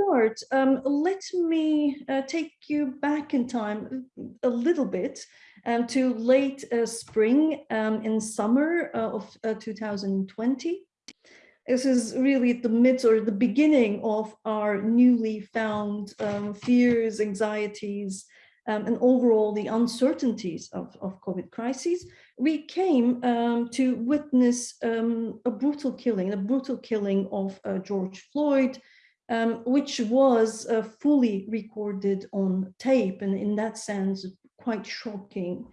start, um, let me uh, take you back in time a little bit um, to late uh, spring um, and summer uh, of uh, 2020. This is really the mid or the beginning of our newly found um, fears, anxieties, um, and overall the uncertainties of, of COVID crises, we came um, to witness a brutal killing, a brutal killing of uh, George Floyd, um, which was uh, fully recorded on tape and in that sense quite shocking.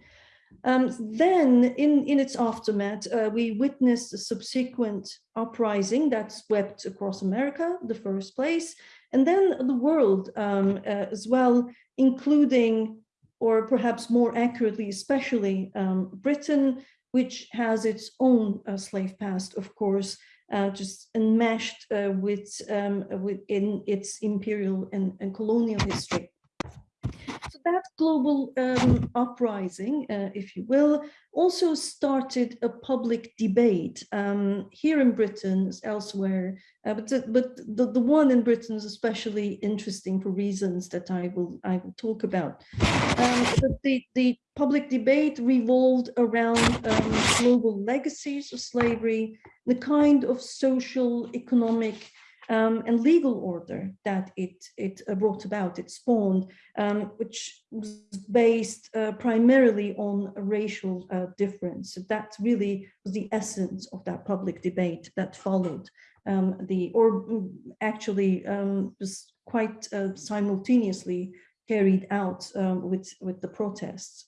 Um, then in, in its aftermath, uh, we witnessed a subsequent uprising that swept across America, the first place, and then the world um, uh, as well, including, or perhaps more accurately, especially um, Britain, which has its own uh, slave past, of course, uh, just enmeshed uh, with, um, within its imperial and, and colonial history So that global um, uprising, uh, if you will, also started a public debate um, here in Britain, elsewhere, uh, but, but the, the one in Britain is especially interesting for reasons that I will, I will talk about. Um, the, the public debate revolved around um, global legacies of slavery, the kind of social, economic, um, and legal order that it, it uh, brought about, it spawned, um, which was based uh, primarily on racial uh, difference. So that really was the essence of that public debate that followed um, the, or mm, actually um, was quite uh, simultaneously carried out um, with, with the protests.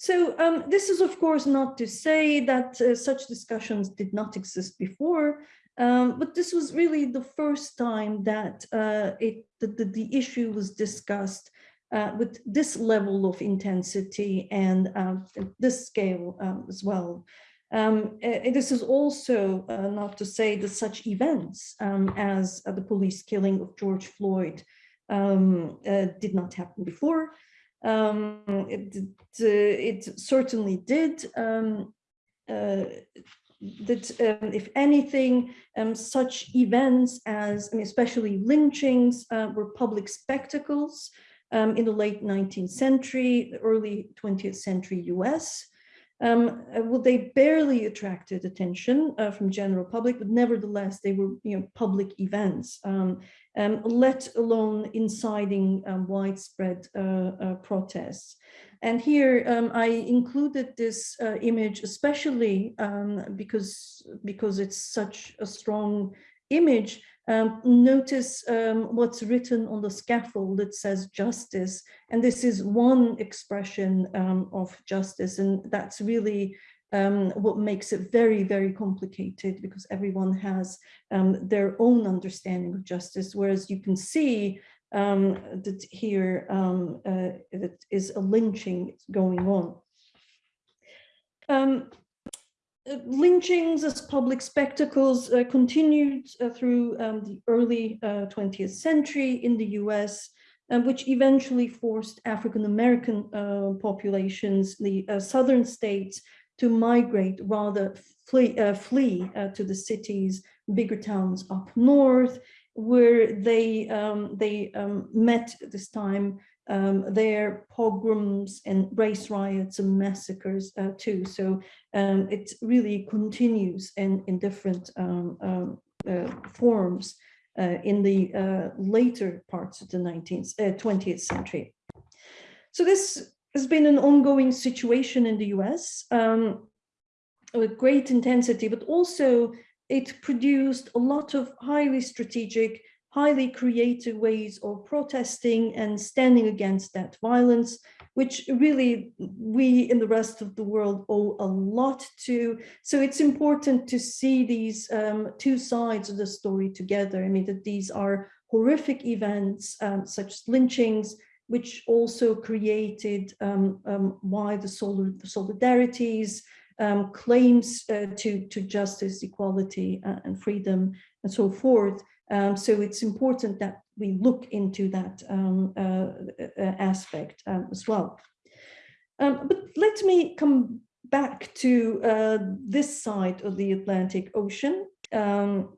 So um, this is, of course, not to say that uh, such discussions did not exist before, um, but this was really the first time that uh, it, the, the, the, issue was discussed uh, with this level of intensity and uh, this scale um, as well. Um, this is also uh, not to say that such events um, as uh, the police killing of George Floyd um, did not happen before. Um, it, it, certainly did that um, if anything, um, such events as, I mean, especially lynchings uh, were public spectacles um, in the late 19th century, early 20th century US. Um, uh, well, they barely attracted attention uh, from general public, but nevertheless, they were you know, public events, um, um, let alone inciting widespread uh, uh, protests. And here um, I included this uh, image especially um, because, because it's such a strong image. Um, notice um, what's written on the scaffold that says justice. And this is one expression um, of justice. And that's really um, what makes it very, very complicated because everyone has their own understanding of justice. Whereas you can see um, that here um, uh, that is a lynching going on. Uh, lynchings as public spectacles uh, continued uh, through um, the early 20th uh, century in the US, um, which eventually forced African-American uh, populations, the southern states, to migrate rather flee, flee to the cities, bigger towns up north, where they um, they um, met this time um, their pogroms and race riots and massacres uh, too. So um, it really continues in, in different um, um, uh, forms uh, in the uh, later parts of the 19th, 20th uh, century. So this has been an ongoing situation in the US with great intensity, but also it produced a lot of highly strategic, highly creative ways of protesting and standing against that violence, which really we in the rest of the world owe a lot to. So it's important to see these um, two sides of the story together. I mean, that these are horrific events um, such as lynchings, which also created um, um, why the solidarities, um, claims uh, to, to justice, equality, uh, and freedom, and so forth. Um, so it's important that we look into that um, uh, uh aspect um, as well. Um, but let me come back to uh, this side of the Atlantic Ocean. Um,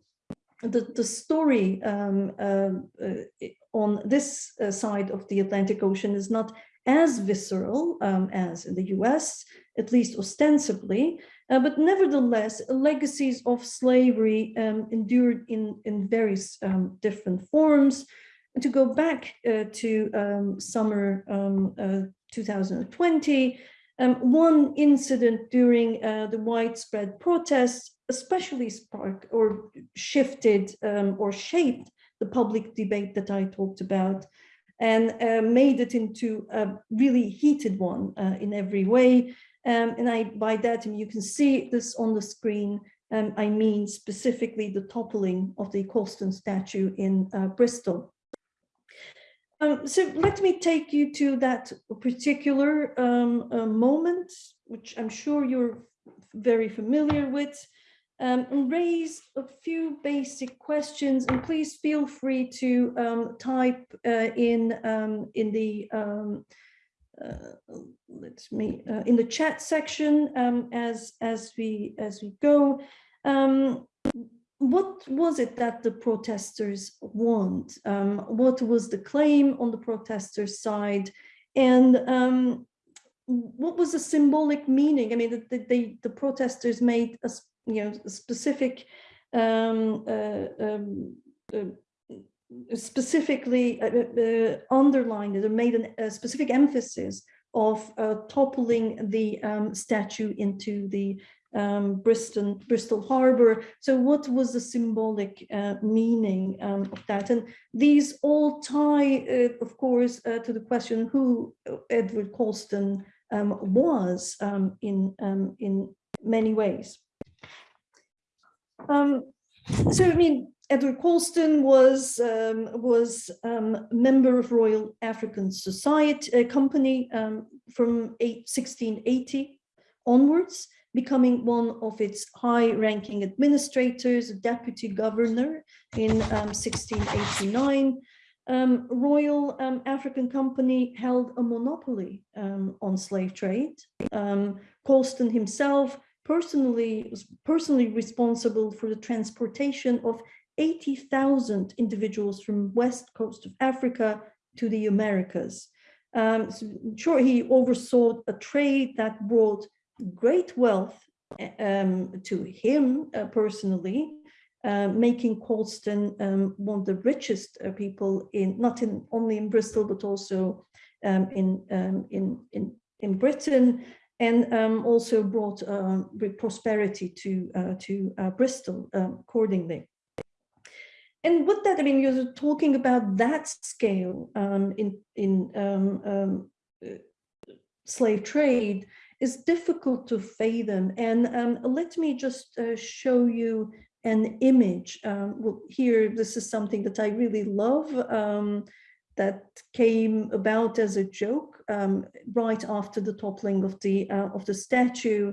the, the story um, um uh, on this uh, side of the Atlantic Ocean is not as visceral as in the US, at least ostensibly, uh, but nevertheless, legacies of slavery um, endured in, in various um, different forms. And to go back uh, to um, summer um, uh, 2020, um, one incident during uh, the widespread protests especially sparked or shifted or shaped the public debate that I talked about and uh, made it into a really heated one uh, in every way. Um, and I, by that, you can see this on the screen, um, I mean specifically the toppling of the Colston statue in uh, Bristol. Um, so let me take you to that particular um, uh, moment, which I'm sure you're very familiar with um, and raise a few basic questions and please feel free to um, type uh, in in the let me uh, in the chat section um, as as we as we go. Um, what was it that the protesters want? What was the claim on the protesters side? And what was the symbolic meaning? I mean, the, the, the protesters made a you know, specific, um, uh, um, uh, specifically uh, uh, uh, underlined or made an, a specific emphasis of toppling the um, statue into the um, Bristol, Bristol Harbor. So what was the symbolic uh, meaning um, of that? And these all tie, uh, of course, uh, to the question who Edward Colston um, was um, in, in many ways. Um, so, I mean, Edward Colston was um, was um, member of Royal African Society a Company um, from 1680 onwards, becoming one of its high-ranking administrators, a deputy governor in 1689. Um, um, Royal um, African Company held a monopoly on slave trade. Colston himself personally was personally responsible for the transportation of 80,000 individuals from west coast of Africa to the Americas. Um, so sure, he oversaw a trade that brought great wealth um, to him uh, personally, uh, making Colston um, one of the richest uh, people in not in only in Bristol but also um, in um, in in in Britain and um, also brought uh, prosperity to uh, to uh, Bristol accordingly. And with that, I mean, you're talking about that scale um, in in um, um, uh, slave trade is difficult to fathom. And um, let me just uh, show you an image. well, here, this is something that I really love that came about as a joke um, right after the toppling of the uh, of the statue.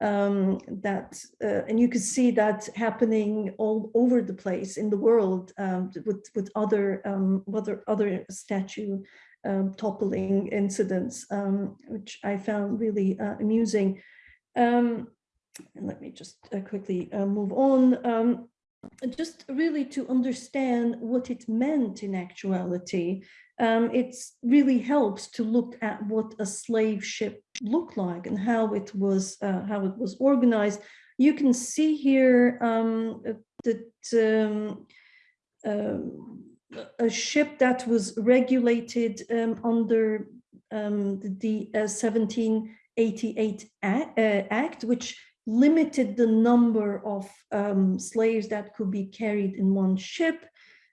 Um, that uh, and you could see that happening all over the place in the world um, with with other um, other other statue um, toppling incidents, um, which I found really uh, amusing. and let me just uh, quickly uh, move on just really to understand what it meant in actuality, um, it really helps to look at what a slave ship looked like and how it was uh, how it was organized. You can see here um, that um, uh, a ship that was regulated um, under um, the uh, 1788 Act, uh, Act, which limited the number of um, slaves that could be carried in one ship.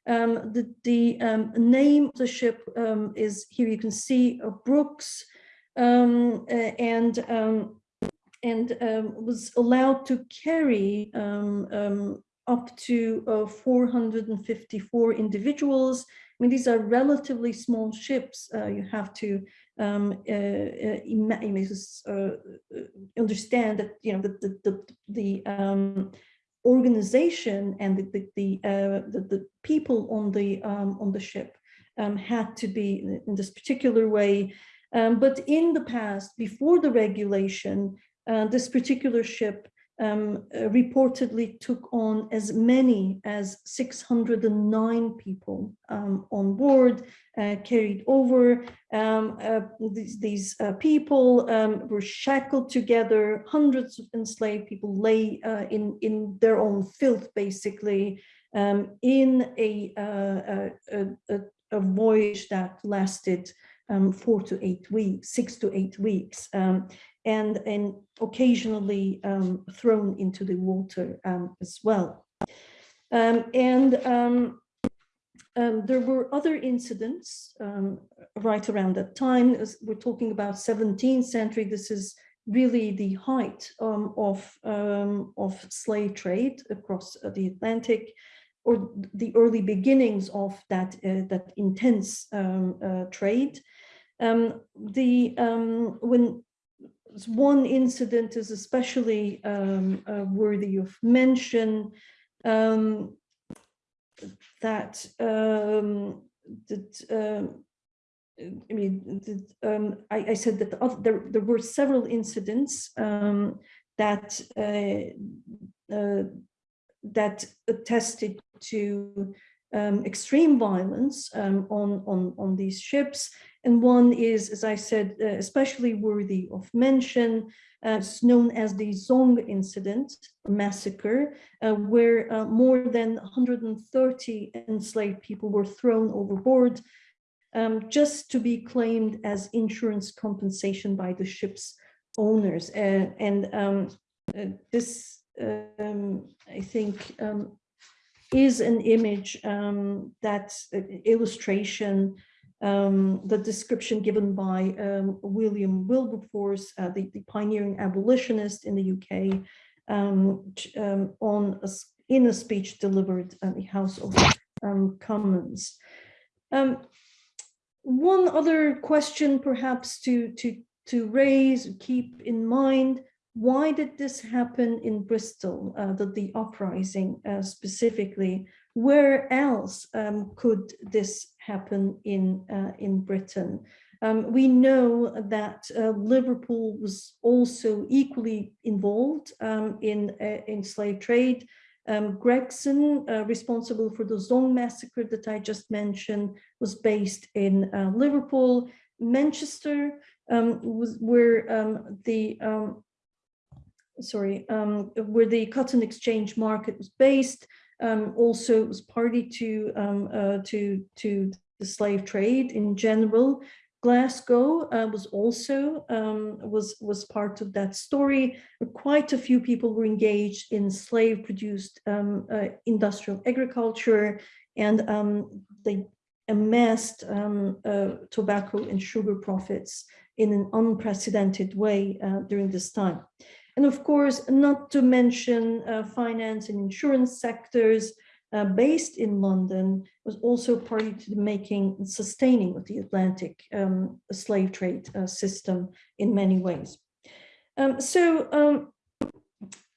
Um, the, the um, name of the ship um, is here you can see uh, Brookes um, uh, and um, and was allowed to carry up to uh, 454 individuals. I mean, these are relatively small ships. Uh, you have to um, uh, uh, uh, understand that you know the the the, the um, organization and the the the, the, the people on the um, on the ship um, had to be in this particular way. Um, but in the past, before the regulation, this particular ship um, uh, reportedly took on as many as 609 people um, on board, uh, carried over. Um, uh, these, these uh, people um, were shackled together. Hundreds of enslaved people lay uh, in, in their own filth, basically, um, in a, uh, a, a, a, voyage that lasted um, four to eight weeks, six to eight weeks. Um, and, and occasionally um, thrown into the water um, as well. Um, and um, um, there were other incidents um, right around that time. As we're talking about 17th century. This is really the height of, of slave trade across uh, the Atlantic or the early beginnings of that, uh, that intense uh, trade. Um, the um, when one incident is especially um, uh, worthy of mention um, that um, that um, I mean um, I, I, said that the other, there there were several incidents um, that uh, uh, that attested to extreme violence on on on these ships and one is, as I said, uh, especially worthy of mention, uh, it's known as the Zong incident, massacre, uh, where uh, more than 130 enslaved people were thrown overboard um, just to be claimed as insurance compensation by the ship's owners. and um, uh, this, um, I think, um, is an image um, that illustration um, the description given by um, William Wilberforce, uh, the, the, pioneering abolitionist in the UK, um, um, on a, in a speech delivered at the House of um, Commons. One other question perhaps to, to, to raise, keep in mind, why did this happen in Bristol, uh, the, the uprising uh, specifically? Where else um, could this happen in, uh, in Britain? Um, we know that uh, Liverpool was also equally involved um, in, uh, in slave trade. Um, Gregson, uh, responsible for the Zong massacre that I just mentioned, was based in Liverpool. Manchester um, was where um, the sorry, where the cotton exchange market was based um, also was party to, um, uh, to, to the slave trade in general. Glasgow uh, was also um, was was part of that story. Quite a few people were engaged in slave-produced um, uh, industrial agriculture, and um, they amassed um, uh, tobacco and sugar profits in an unprecedented way uh, during this time. And of course, not to mention uh, finance and insurance sectors uh, based in London was also party to the making and sustaining of the Atlantic um, slave trade uh, system in many ways. Um, so um,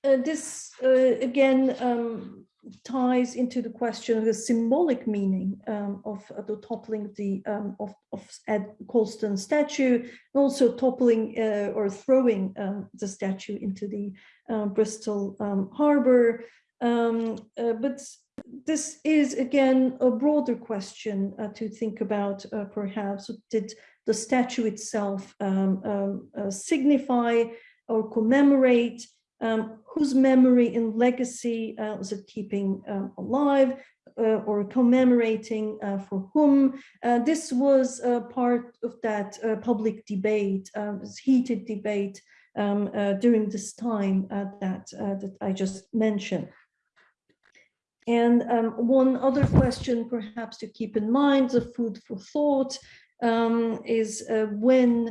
uh, this, uh, again, um, ties into the question of the symbolic meaning um, of uh, the toppling the um, of, of Ed Colston statue, and also toppling uh, or throwing um, the statue into the uh, Bristol um, harbor. Um, uh, but this is again a broader question uh, to think about. Uh, perhaps did the statue itself um, signify or commemorate um, whose memory and legacy uh, was it keeping um, alive uh, or commemorating uh, for whom. Uh, this was part of that uh, public debate, um, this heated debate um, uh, during this time that, that I just mentioned. And um, one other question perhaps to keep in mind, the food for thought, um, is when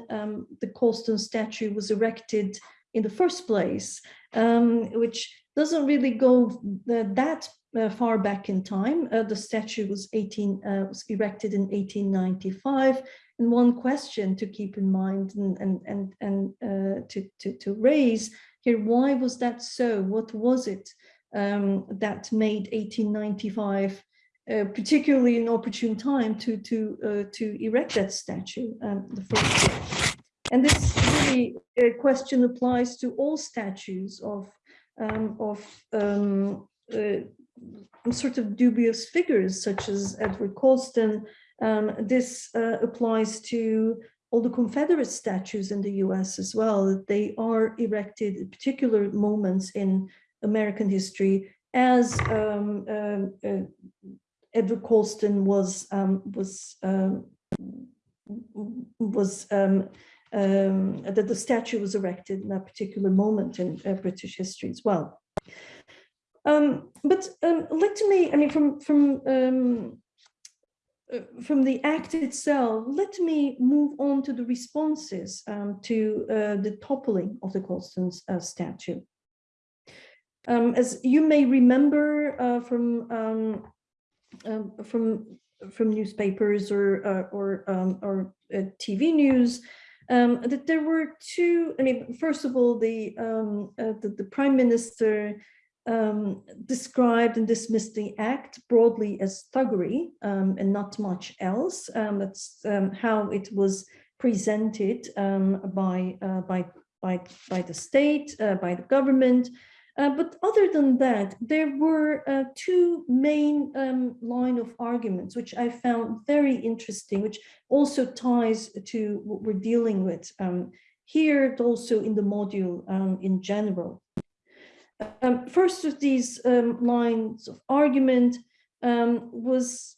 the Colston statue was erected in the first place, um, which doesn't really go that uh, far back in time. Uh, the statue was 18 uh, was erected in 1895. And one question to keep in mind and and and, and uh, to, to to raise here: Why was that so? What was it um, that made 1895? Uh, particularly an opportune time to to uh, to erect that statue um, the first. And this really uh, question applies to all statues of um, of um, uh, sort of dubious figures such as Edward Colston. Um, this uh, applies to all the Confederate statues in the US as well. They are erected at particular moments in American history as um, um, uh, Edward Colston was um, was um, was um, that the statue was erected in that particular moment in uh, British history as well. Um, but um, let me, I mean, from from um, uh, from the act itself, let me move on to the responses um, to uh, the toppling of the Colston's uh, statue. Um, as you may remember uh, from um, from from newspapers or uh, or or uh, TV news, um, that there were two. I mean, first of all, the um, uh, the, the, prime minister um, described and dismissed the act broadly as thuggery and not much else. that's how it was presented by uh, by by by the state, uh, by the government. Uh, but other than that, there were uh, two main um, line of arguments, which I found very interesting, which also ties to what we're dealing with um, here, also in the module um, in general. Um, first of these um, lines of argument um, was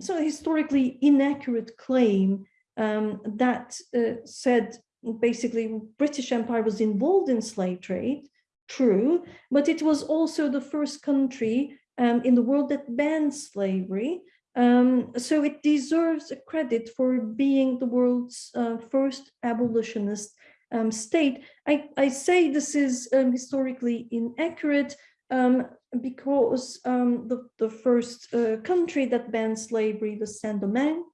so historically inaccurate claim that uh, said basically British Empire was involved in slave trade, true, but it was also the first country um, in the world that banned slavery. Um, so it deserves a credit for being the world's uh, first abolitionist um, state. I, I, say this is um, historically inaccurate um, because um, the, the first uh, country that banned slavery was Saint-Domingue,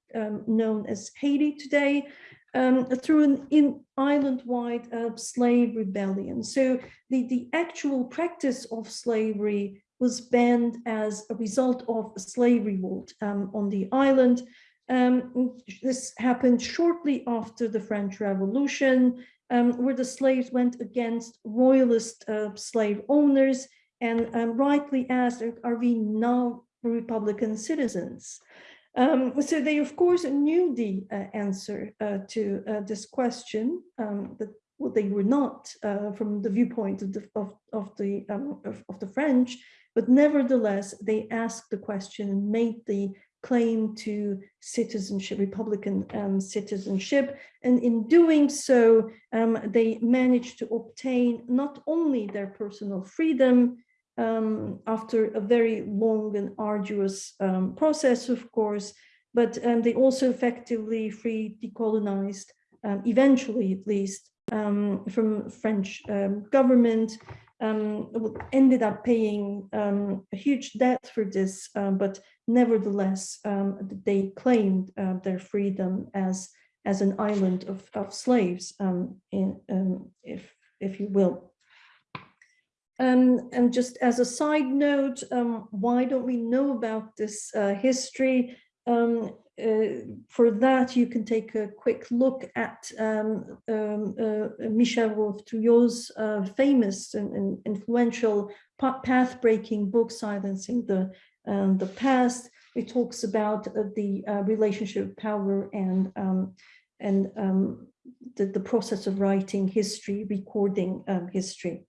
known as Haiti today, um, through an in island-wide uh, slave rebellion. So the, the actual practice of slavery was banned as a result of a slave revolt um, on the island. Um, this happened shortly after the French Revolution, um, where the slaves went against royalist uh, slave owners and um, rightly asked, are we now Republican citizens? Um, so they, of course, knew the uh, answer uh, to uh, this question, um, but well, they were not uh, from the viewpoint of the, of, of the, um, of, of, the French, but nevertheless, they asked the question and made the claim to citizenship, Republican um, citizenship. And in doing so, um, they managed to obtain not only their personal freedom, um, after a very long and arduous um, process, of course, but um, they also effectively free decolonized, um, eventually at least, um, from French um, government, ended up paying a huge debt for this, but nevertheless, they claimed uh, their freedom as as an island of, of slaves, in, if, if you will. Um, and just as a side note, um, why don't we know about this uh, history? Um, uh, for that, you can take a quick look at um, um, uh, Michel-Rolph Trouillot's uh, famous and, and influential path-breaking book, Silencing the, um, the Past. It talks about uh, the uh, relationship of power and, and the, the process of writing history, recording history.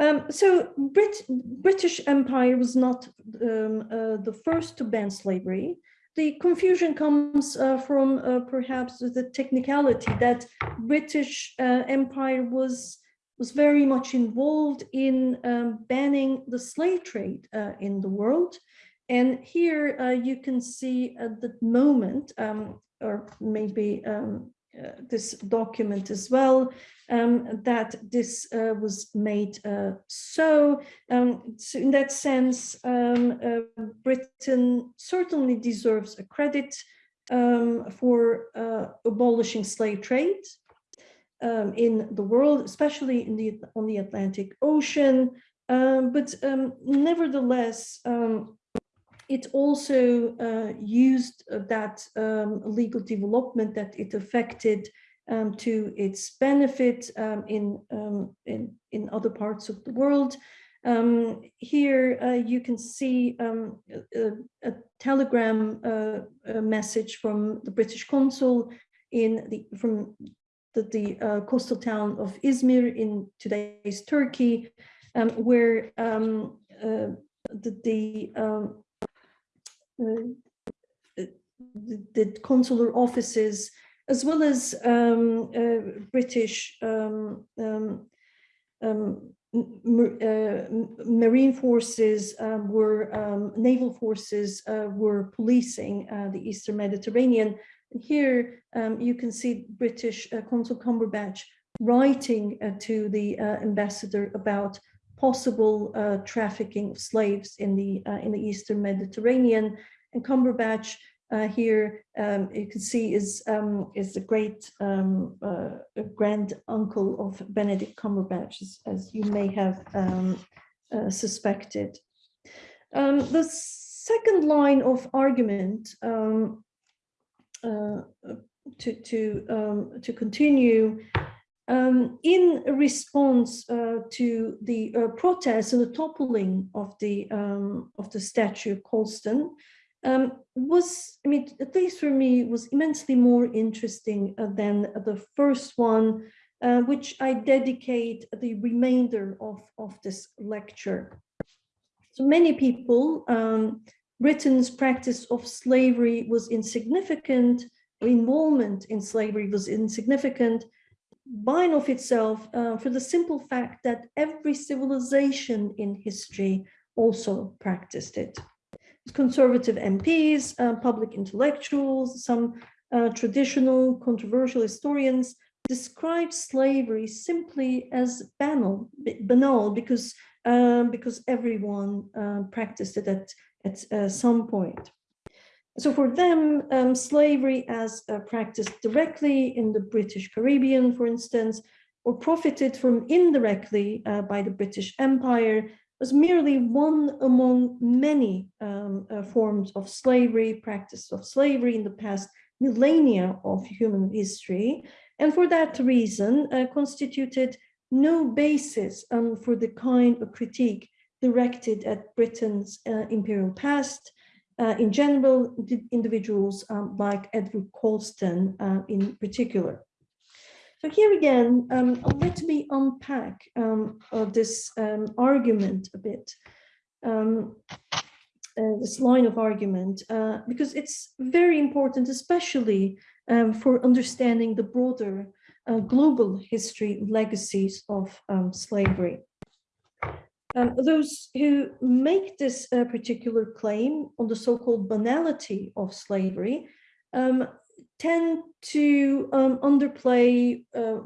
Um, so Brit British Empire was not um, uh, the first to ban slavery. The confusion comes uh, from uh, perhaps the technicality that British uh, Empire was was very much involved in um, banning the slave trade uh, in the world. And here uh, you can see at the moment, um, or maybe um, this document as well, um, that this uh, was made uh, so. Um, so. in that sense, um, uh, Britain certainly deserves a credit um, for uh, abolishing slave trade um, in the world, especially in the on the Atlantic Ocean. Um, but nevertheless, it also uh, used that um, legal development that it affected um, to its benefit um, in, um, in, in other parts of the world. Um, here uh, you can see a, a, telegram uh, a message from the British consul in the from the, the uh, coastal town of Izmir in today's Turkey, um, where um, uh, the, the, um, the, consular offices, as well as um, uh, British um, um, uh, marine forces um, were um, naval forces uh, were policing uh, the eastern mediterranean. And here um, you can see british uh, consul cumberbatch writing uh, to the ambassador about possible trafficking of slaves in the in the eastern mediterranean and cumberbatch uh, here um, you can see is um, is the great um, uh, grand uncle of Benedict Cumberbatch, as, as you may have um, uh, suspected. Um, the second line of argument um, uh, to to to continue in response uh, to the uh, protests and the toppling of the of the statue of Colston, um, was, I mean, at least for me, was immensely more interesting uh, than the first one, uh, which I dedicate the remainder of, of this lecture. So many people, um, Britain's practice of slavery was insignificant, involvement in slavery was insignificant by and of itself uh, for the simple fact that every civilization in history also practiced it conservative MPs, uh, public intellectuals, some uh, traditional controversial historians describe slavery simply as banal, banal because um, because everyone uh, practiced it at at uh, some point. So for them, um, slavery as practiced directly in the British Caribbean, for instance, or profited from indirectly uh, by the British Empire was merely one among many um, uh, forms of slavery, practice of slavery in the past millennia of human history, and for that reason uh, constituted no basis um, for the kind of critique directed at Britain's uh, imperial past, uh, in general, individuals um, like Edward Colston uh, in particular. So here again, um, let me unpack um, this um, argument a bit, um, uh, this line of argument, uh, because it's very important, especially um, for understanding the broader uh, global history legacies of um, those who make this uh, particular claim on the so-called banality of slavery um, tend to um, underplay, uh,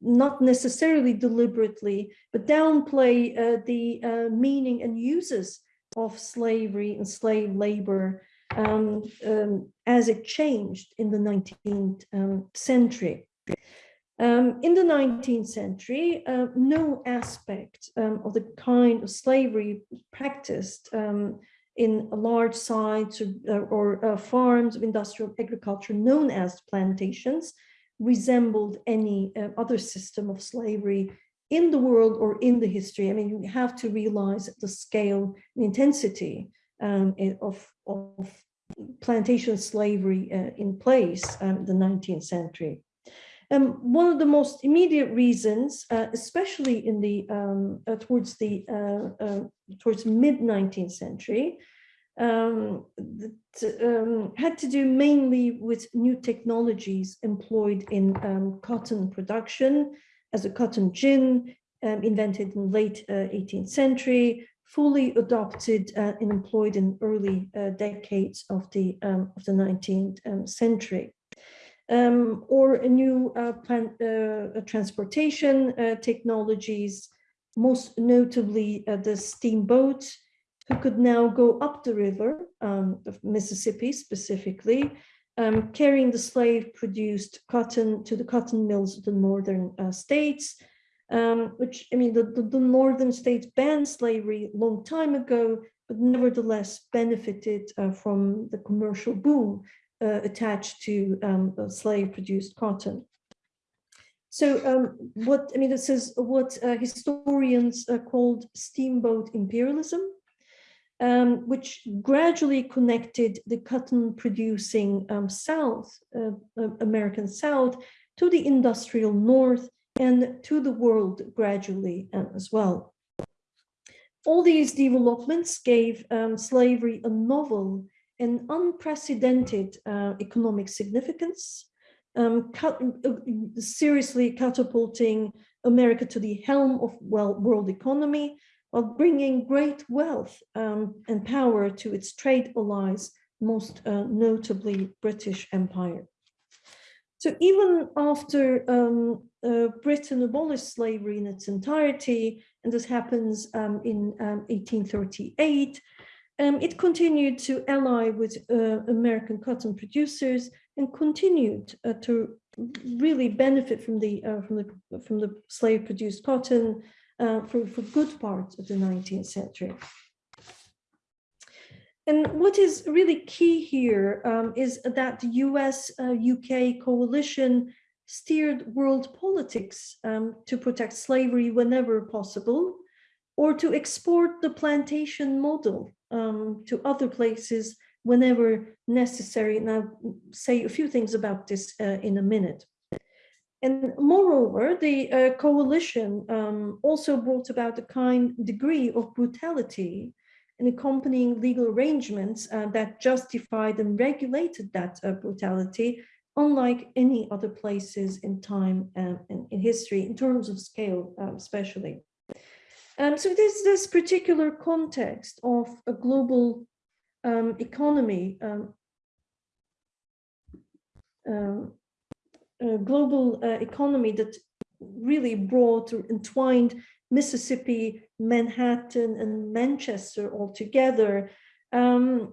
not necessarily deliberately, but downplay uh, the uh, meaning and uses of slavery and slave labor um, um, as it changed in the 19th um, century. Um, in the 19th century, uh, no aspect um, of the kind of slavery practiced in large sites or, uh, or uh, farms of industrial agriculture known as plantations resembled any uh, other system of slavery in the world or in the history. I mean, you have to realize the scale and intensity um, of, of plantation slavery uh, in place um, in the 19th century. Um, one of the most immediate reasons, uh, especially in the um, uh, towards the uh, uh towards mid 19th century, um, that, um, had to do mainly with new technologies employed in um, cotton production, as a cotton gin um, invented in late uh, 18th century, fully adopted uh, and employed in early uh, decades of the of the 19th century um, or a new uh, plant, uh, transportation uh, technologies, most notably uh, the steamboat, who could now go up the river, um, the Mississippi specifically, um, carrying the slave-produced cotton to the cotton mills of the northern uh, states, um, which, I mean, the, the, the, northern states banned slavery a long time ago, but nevertheless benefited uh, from the commercial boom uh, attached to um, slave-produced cotton. So um, what, I mean, this is what uh, historians uh, called steamboat imperialism, um, which gradually connected the cotton producing um, South, uh, uh, American South, to the industrial North and to the world gradually uh, as well. All these developments gave um, slavery a novel and unprecedented uh, economic significance, um, cut, uh, seriously catapulting America to the helm of well, world economy while bringing great wealth um, and power to its trade allies, most uh, notably British Empire. So even after um, uh, Britain abolished slavery in its entirety, and this happens um, in 1838, um, it continued to ally with uh, American cotton producers and continued uh, to really benefit from the uh, from the from the slave produced cotton uh, for for good part of the 19th century. And what is really key here um, is that the US UK uh, coalition steered world politics um, to protect slavery whenever possible, or to export the plantation model um, to other places whenever necessary. And I'll say a few things about this uh, in a minute. And moreover, the uh, coalition um, also brought about a kind degree of brutality and accompanying legal arrangements uh, that justified and regulated that uh, brutality, unlike any other places in time and in, in, history, in terms of scale, um, especially. Um, so there's this particular context of a global um, economy, um, uh, global uh, economy that really brought or entwined Mississippi, Manhattan, and Manchester all together, um,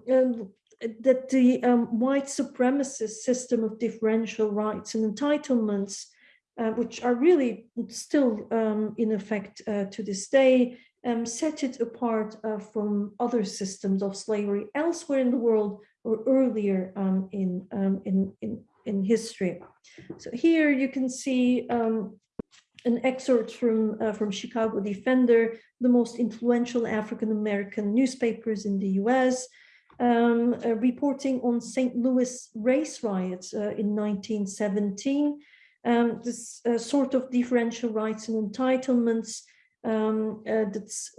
that the um, white supremacist system of differential rights and entitlements, uh, which are really still um, in effect uh, to this day, um, set it apart uh, from other systems of slavery elsewhere in the world or earlier um, in, um, in, in, in history. So here you can see um, an excerpt from, uh, from Chicago Defender, the most influential African-American newspapers in the US, um, uh, reporting on St. Louis race riots uh, in 1917. Um, this uh, sort of differential rights and entitlements um, uh, that's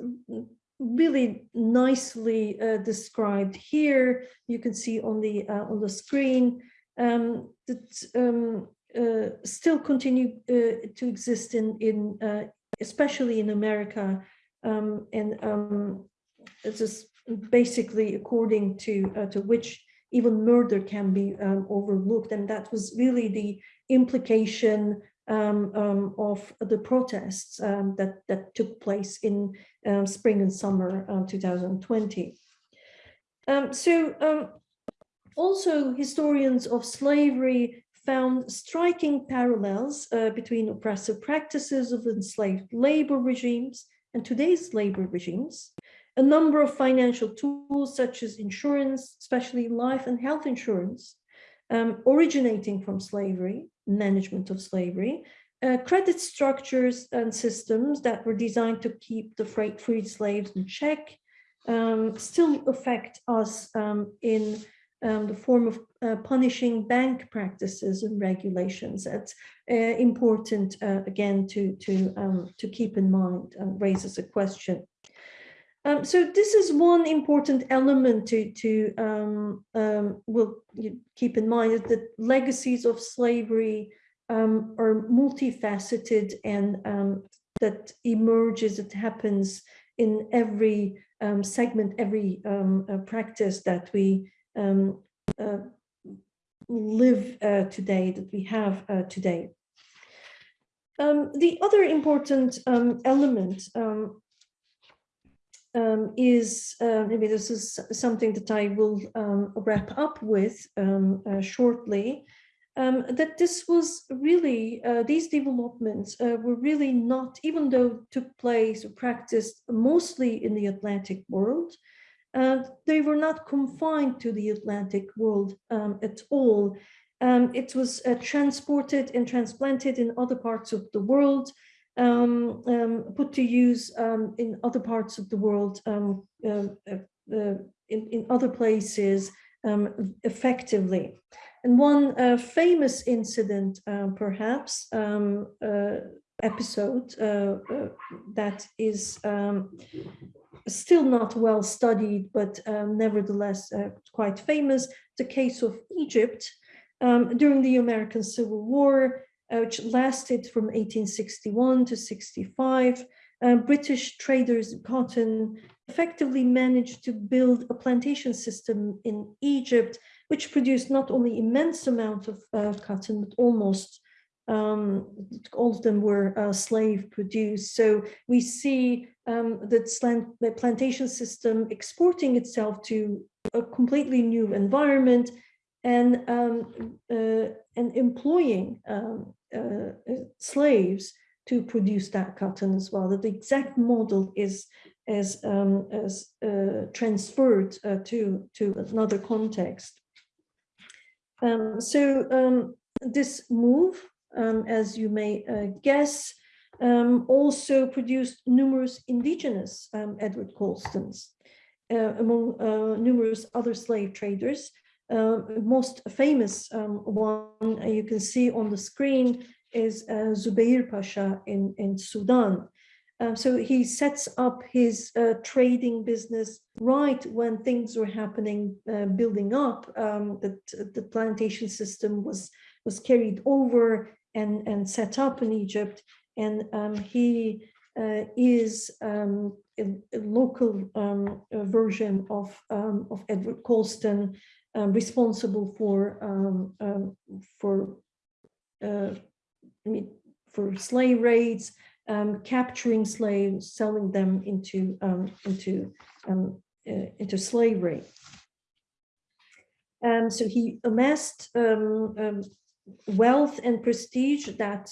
really nicely uh, described here. You can see on the on the screen um, that um, uh, still continue uh, to exist in, in uh, especially in America. Um, and um, it's just basically according to, to which even murder can be overlooked. And that was really the implication um, um, of the protests um, that, that took place in um, spring and summer 2020. so also historians of slavery found striking parallels uh, between oppressive practices of enslaved labor regimes and today's labor regimes. A number of financial tools such as insurance, especially life and health insurance, um, originating from slavery, management of slavery, uh, credit structures and systems that were designed to keep the freight freed slaves in check um, still affect us um, in um, the form of uh, punishing bank practices and regulations. That's uh, important, uh, again, to, to, um, to keep in mind and raises a question. Um, so this is one important element to, to um, um, will keep in mind that legacies of slavery um, are multifaceted and that emerges, it happens in every segment, every uh, practice that we um, uh, live uh, today, that we have uh, today. Um, the other important um, element um, um is, uh, maybe this is something that I will um, wrap up with um, uh, shortly, that this was really, uh, these developments uh, were really not, even though took place or practiced mostly in the Atlantic world, uh, they were not confined to the Atlantic world um, at all. Um, it was uh, transported and transplanted in other parts of the world, um, um, put to use um, in other parts of the world, um, uh, uh, in, in other places um, effectively. And one uh, famous incident, uh, perhaps, uh, episode that is still not well studied, but um, nevertheless uh, quite famous, the case of Egypt um, during the American Civil War, which lasted from 1861 to 65. Uh, British traders in cotton effectively managed to build a plantation system in Egypt, which produced not only immense amount of uh, cotton, but almost um, all of them were uh, slave produced. So we see um, the, slant, the plantation system exporting itself to a completely new environment and um, uh, and employing um, uh, slaves to produce that cotton as well. That the exact model is as um, as uh, transferred uh, to to another context. Um, so um, this move um, as you may uh, guess, also produced numerous indigenous Edward Colstons, uh, among numerous other slave traders. Uh, most famous um, one you can see on the screen is uh, Zubair Pasha in, in Sudan. Um, so he sets up his uh, trading business right when things were happening, uh, building up, um, that the plantation system was, was carried over and, and set up in Egypt. And um, he uh, is um, a, a, local um, version of, um, of Edward Colston, um, responsible for, um, for, uh, for slave raids, capturing slaves, selling them into, into, uh, into slavery. Um, so he amassed um, um, wealth and prestige that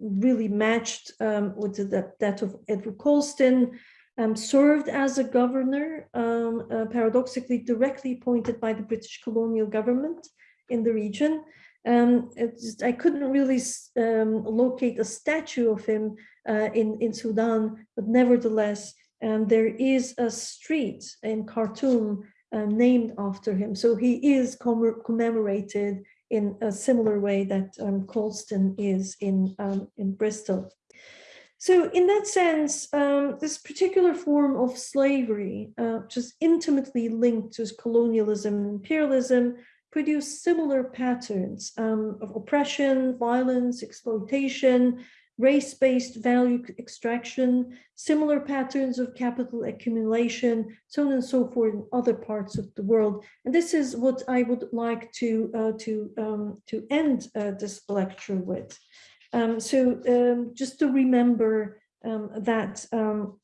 really matched um, with the, that of Edward Colston, um, served as a governor, um, uh, paradoxically directly appointed by the British colonial government in the region. Um, just, I couldn't really um, locate a statue of him uh, in, in Sudan, but nevertheless, um, there is a street in Khartoum uh, named after him. So he is commemorated in a similar way that um, Colston is in, um, in Bristol. So in that sense, um, this particular form of slavery, uh, is intimately linked to colonialism and imperialism, produced similar patterns um, of oppression, violence, exploitation, race-based value extraction, similar patterns of capital accumulation, so on and so forth in other parts of the world. And this is what I would like to, uh, to, um, to end uh, this lecture with. Um, so um, just to remember um, that um,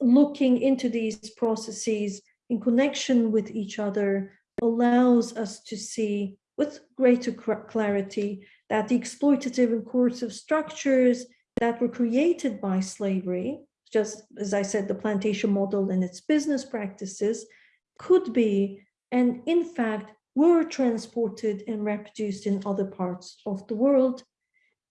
looking into these processes in connection with each other allows us to see with greater clarity that the exploitative and coercive structures that were created by slavery, just as I said, the plantation model and its business practices could be, and in fact, were transported and reproduced in other parts of the world.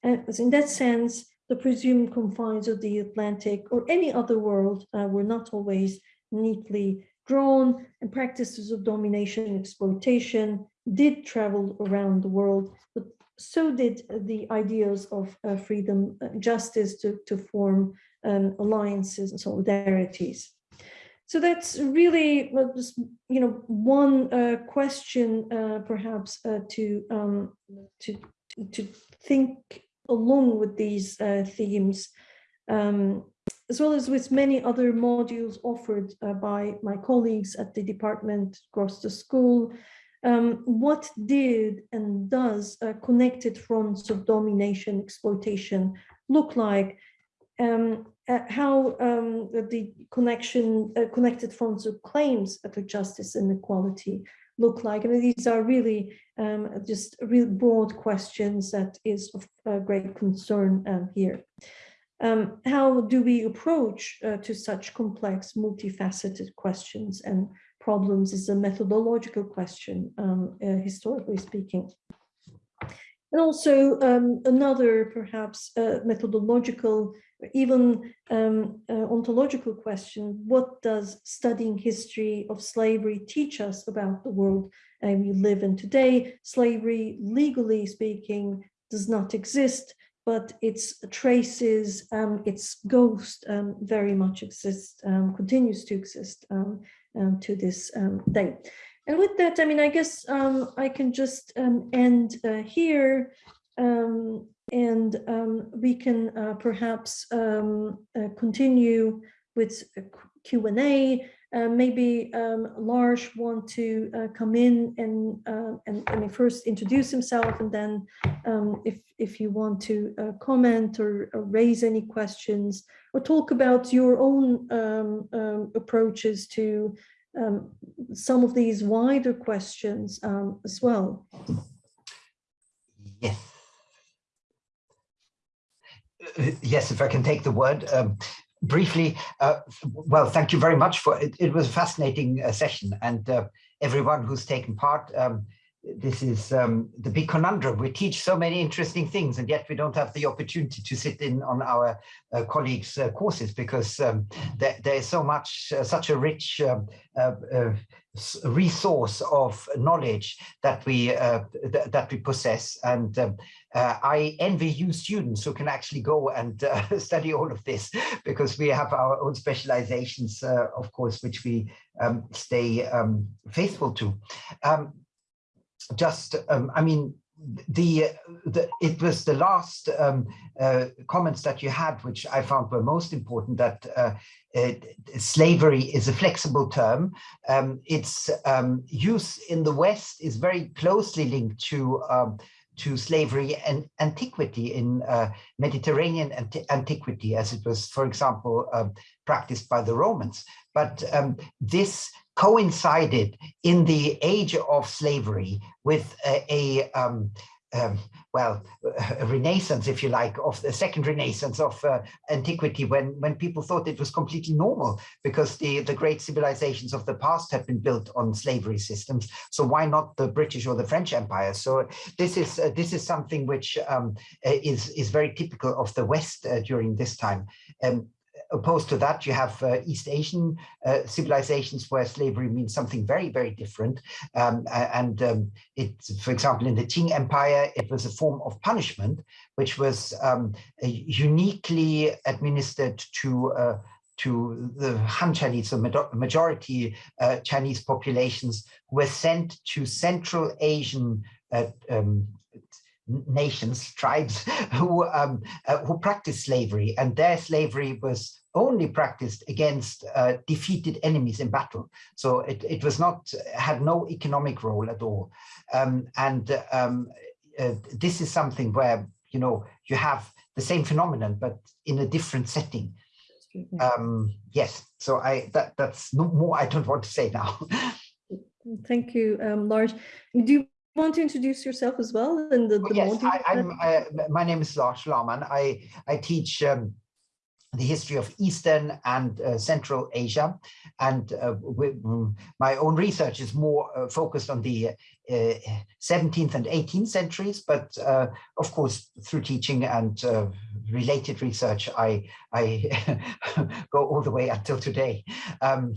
And in that sense, the presumed confines of the Atlantic or any other world uh, were not always neatly drawn and practices of domination and exploitation did travel around the world, but so did the ideas of uh, freedom, uh, justice to, to form um, alliances and solidarities. So that's really just, you know, one uh, question uh, perhaps uh, to, um, to, to think along with these uh, themes, um, as well as with many other modules offered by my colleagues at the department across the school, um, what did and does uh, connected fronts of domination, exploitation look like? Um, uh, how um, the connection, uh, connected fronts of claims for justice and equality look like? I mean, these are really um, just real broad questions that is of uh, great concern um, here. Um, how do we approach uh, to such complex, multifaceted questions and problems is a methodological question, um, uh, historically speaking. And also um, another perhaps uh, methodological, even um, uh, ontological question, what does studying history of slavery teach us about the world uh, we live in today? Slavery, legally speaking, does not exist, but its traces, um, its ghost um, very much exists, um, continues to exist to this day. And with that, I mean, I guess I can just end uh, here and we can uh, perhaps uh, continue with Q&A uh, maybe um, Lars want to uh, come in and, uh, and I mean, first introduce himself and then um, if, if you want to comment or, or, raise any questions or talk about your own um, um approaches to um, some of these wider questions um, as well. Yes. Uh, yes, if I can take the word briefly, uh, well, thank you very much for it. It was a fascinating uh, session and uh, everyone who's taken part. This is um, the big conundrum. We teach so many interesting things and yet we don't have the opportunity to sit in on our uh, colleagues' uh, courses because um, there, there is so much, uh, such a rich um, resource of knowledge that we uh, th that we possess and um, uh, I envy you students who can actually go and uh, study all of this because we have our own specializations uh, of course which we um, stay um, faithful to just um, I mean the, the it was the last um, uh, comments that you had, which I found were most important, that uh, it, slavery is a flexible term. Um, its um, use in the West is very closely linked to um, to slavery and antiquity in uh, Mediterranean anti antiquity, as it was, for example, uh, practiced by the Romans. But um, this coincided in the age of slavery with a, a um, um, well, a renaissance, if you like, of the second renaissance of uh, antiquity, when when people thought it was completely normal because the the great civilizations of the past have been built on slavery systems. So why not the British or the French Empire? So this is uh, this is something which um, is is very typical of the West uh, during this time. Um, opposed to that, you have uh, East Asian uh, civilizations where slavery means something very, very different. Um, and um, it, for example, in the Qing Empire, it was a form of punishment, which was um, uniquely administered to uh, to the Han Chinese, so majority uh, Chinese populations were sent to Central Asian uh, um, nations, tribes who um, uh, who practiced slavery, and their slavery was only practiced against uh, defeated enemies in battle. So it, it was not had no economic role at all. Um, and um, uh, this is something where you know you have the same phenomenon, but in a different setting. Um, yes, so I that that's no more I don't want to say now. Thank you, um, Lars. Do want to introduce yourself as well? And the, the oh, yes, I, am uh, my name is Lars Laamann. I I teach um, the history of Eastern and uh, Central Asia. And uh, mm, my own research is more uh, focused on the 17th uh, and 18th centuries, but uh, of course, through teaching and uh, related research, I, I go all the way until today. Um,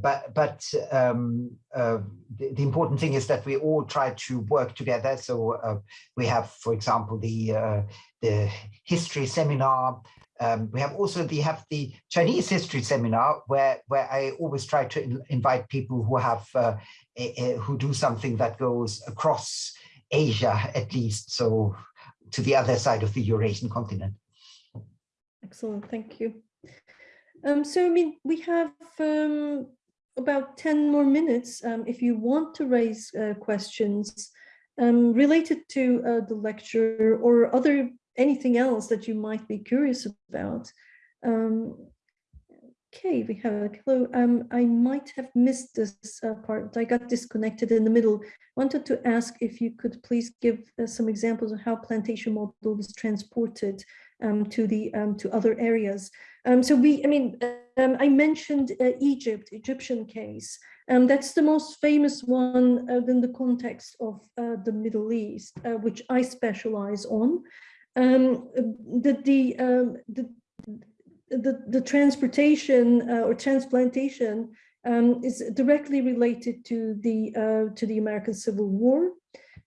but but um, the, the, important thing is that we all try to work together. So we have, for example, the, the history seminar um, we have also the have the Chinese history seminar where where I always try to in, invite people who have uh, a, a, who do something that goes across Asia at least, so to the other side of the Eurasian continent. Excellent, thank you. Um, so I mean we have um, about 10 more minutes um, if you want to raise uh, questions um, related to uh, the lecture or other anything else that you might be curious about. Um, okay, we have a hello. Um, I might have missed this uh, part. I got disconnected in the middle. Wanted to ask if you could please give uh, some examples of how plantation model was transported um, to the um, to other areas. Um, so we, I mean, um, I mentioned uh, Egypt, Egyptian case. Um, that's the most famous one uh, in the context of uh, the Middle East, uh, which I specialize on. The, the, the, the, the, transportation uh, or transplantation um, is directly related to the, uh, to the American Civil War.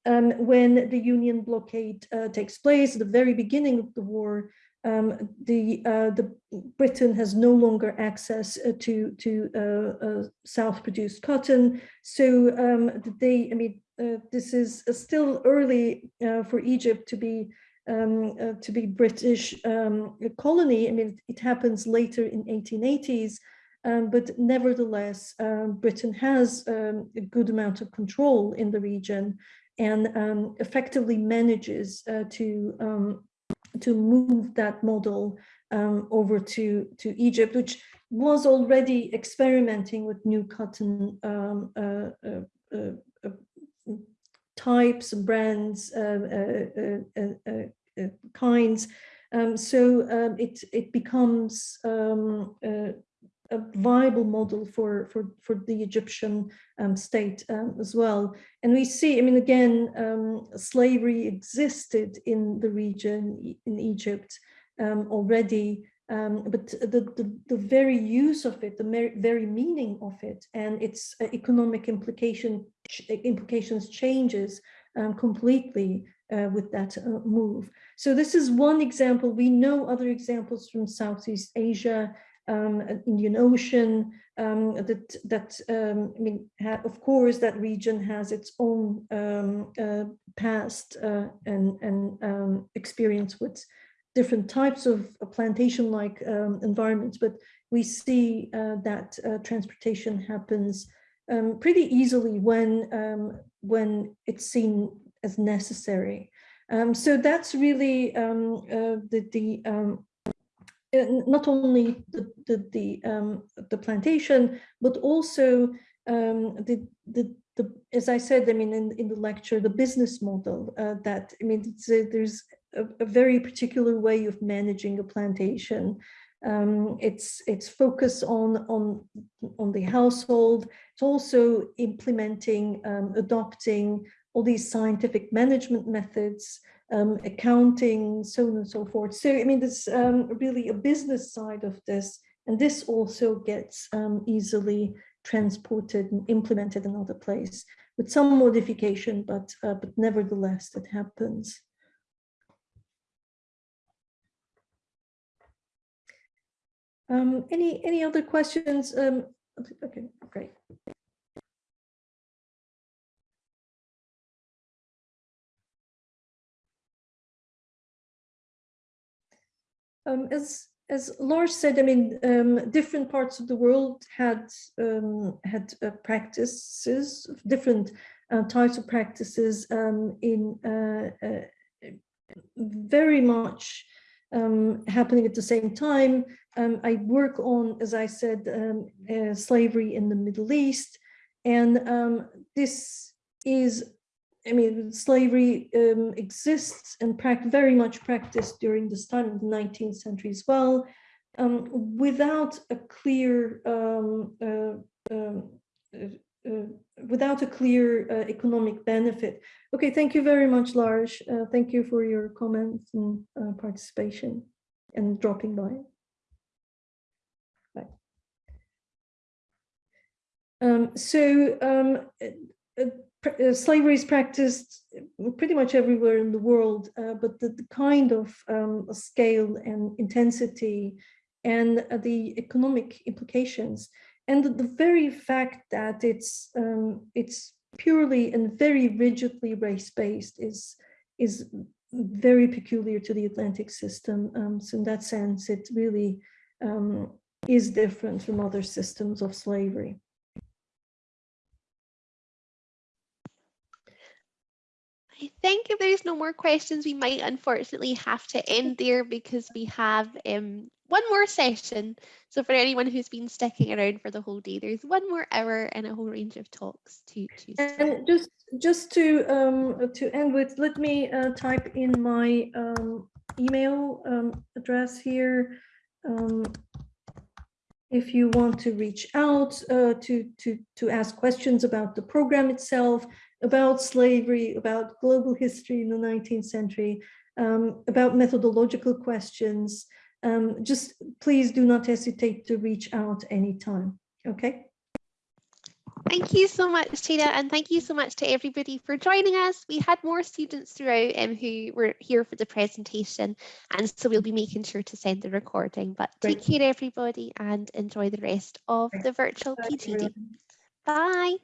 Um, when the Union blockade uh, takes place, at the very beginning of the war, um, the uh, the Britain has no longer access uh, to to uh, uh South-produced cotton. So um, they, I mean, uh, this is still early for Egypt to be um, to be British um, colony. I mean, it happens later in 1880s. Um, but nevertheless, um, Britain has um, a good amount of control in the region and effectively manages to to move that model um, over to, to Egypt, which was already experimenting with new cotton um, uh, uh, uh, uh types, brands, uh, uh, kinds. Um, so um, it, it becomes um, a viable model for, for, for the Egyptian um, state um, as well. And we see, I mean, again, um, slavery existed in the region, in Egypt um, already, um, but the, the, the, very use of it, the very meaning of it and its uh, economic implication, implications changes um, completely uh, with that uh, move. So this is one example. We know other examples from Southeast Asia, um, Indian Ocean, um, that, that um, I mean, of course, that region has its own um, uh, past uh, and, and um, experience with different types of plantation-like um, environments, but we see uh, that uh, transportation happens pretty easily when, when it's seen as necessary. so that's really uh, the, the not only the the the, um, the plantation, but also um, the, the the as I said, I mean in in the lecture, the business model uh, that I mean a, there's a, a, very particular way of managing a plantation. Um, it's it's focus on on on the household. It's also implementing, um, adopting all these scientific management methods um, accounting, so on and so forth. So, I mean, there's um, really a business side of this, and this also gets um, easily transported and implemented in other place with some modification, but uh, but nevertheless, it happens. Um, any any other questions? Um, okay, great. Um, as as Lars said, I mean, um, different parts of the world had um, had uh, practices, different uh, types of practices um, in uh, uh very much um, happening at the same time. Um, I work on, as I said, uh, slavery in the Middle East, and this is I mean, slavery um, exists and very much practiced during this time of the 19th century as well, um, without a clear, um, uh, um, uh, uh, without a clear uh, economic benefit. Okay, thank you very much, Lars. Uh, thank you for your comments and uh, participation and dropping by. Bye. Um, so um, slavery is practiced pretty much everywhere in the world, uh, but the, the, kind of um, scale and intensity and uh, the economic implications and the, the very fact that it's um, it's purely and very rigidly race-based is is very peculiar to the Atlantic system. Um, so in that sense, it really um, is different from other systems of slavery. I think if there's no more questions, we might unfortunately have to end there because we have um, one more session. So for anyone who's been sticking around for the whole day, there's one more hour and a whole range of talks to choose. And just just to um, to end with, let me uh, type in my um, email um, address here. Um, If you want to reach out uh, to, to, to ask questions about the program itself, about slavery, about global history in the 19th century, um, about methodological questions, um, just please do not hesitate to reach out anytime. Okay. Thank you so much, Tina, and thank you so much to everybody for joining us. We had more students throughout um, who were here for the presentation, and so we'll be making sure to send the recording. But Great. take care, everybody, and enjoy the rest of the virtual PGD. Bye.